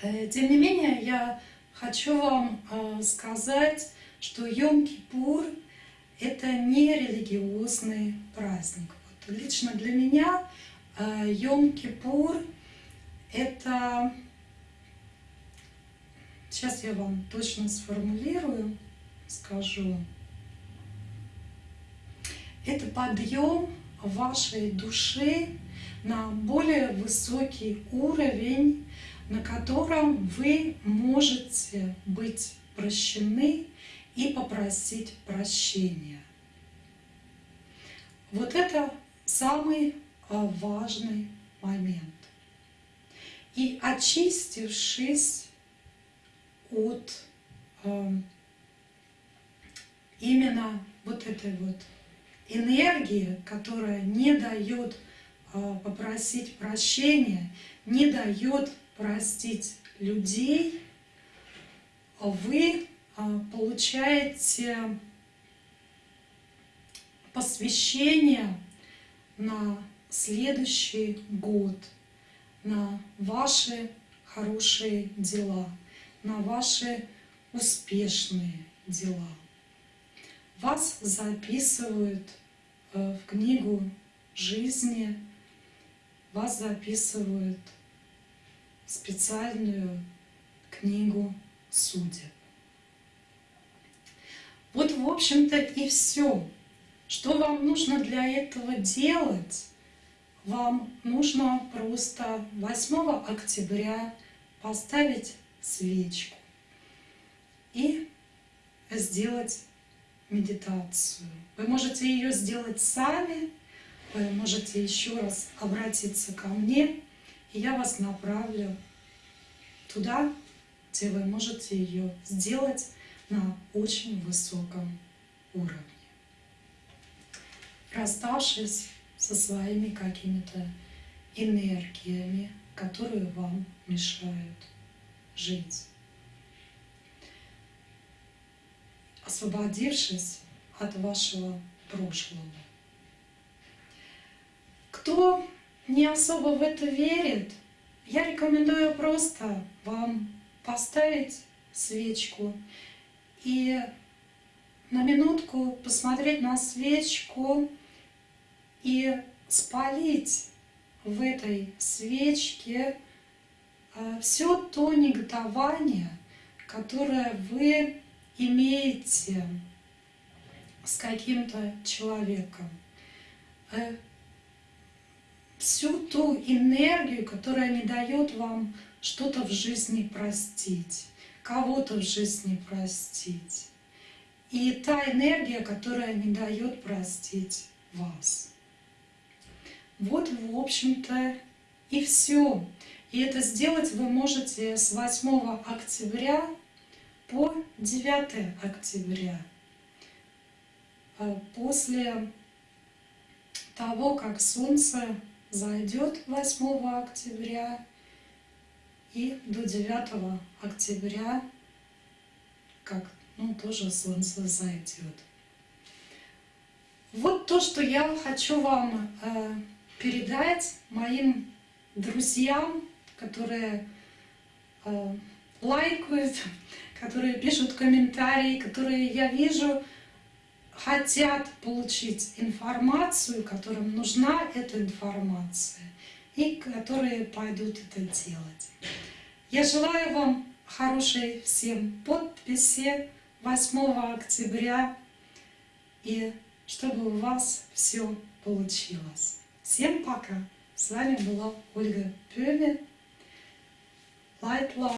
Э, тем не менее, я хочу вам э, сказать, что Йом-Кипур – это не религиозный праздник. Вот лично для меня э, Йом-Кипур – это… Сейчас я вам точно сформулирую, скажу. Это подъем вашей души на более высокий уровень, на котором вы можете быть прощены и попросить прощения. Вот это самый а, важный момент. И очистившись от э, именно вот этой вот энергии, которая не дает э, попросить прощения, не дает простить людей, вы а, получаете посвящение на следующий год, на ваши хорошие дела, на ваши успешные дела. Вас записывают э, в книгу жизни, вас записывают специальную книгу судеб. Вот, в общем-то, и все. Что вам нужно для этого делать? Вам нужно просто 8 октября поставить свечку и сделать медитацию. Вы можете ее сделать сами, вы можете еще раз обратиться ко мне, и я вас направлю туда, где вы можете ее сделать на очень высоком уровне. Расставшись со своими какими-то энергиями, которые вам мешают жить. Освободившись от вашего прошлого. Кто не особо в это верит, я рекомендую просто вам поставить свечку и на минутку посмотреть на свечку и спалить в этой свечке а, все то негодование, которое вы имеете с каким-то человеком. Э, всю ту энергию, которая не дает вам что-то в жизни простить, кого-то в жизни простить. И та энергия, которая не дает простить вас. Вот, в общем-то, и все. И это сделать вы можете с 8 октября по 9 октября. А после того, как Солнце зайдет 8 октября и до 9 октября, как ну, тоже солнце зайдет. Вот то, что я хочу вам э, передать моим друзьям, которые э, лайкают, которые пишут комментарии, которые я вижу, хотят получить информацию, которым нужна эта информация, и которые пойдут это делать. Я желаю вам хорошей всем подписи 8 октября, и чтобы у вас все получилось. Всем пока! С вами была Ольга Пёме. Light Love.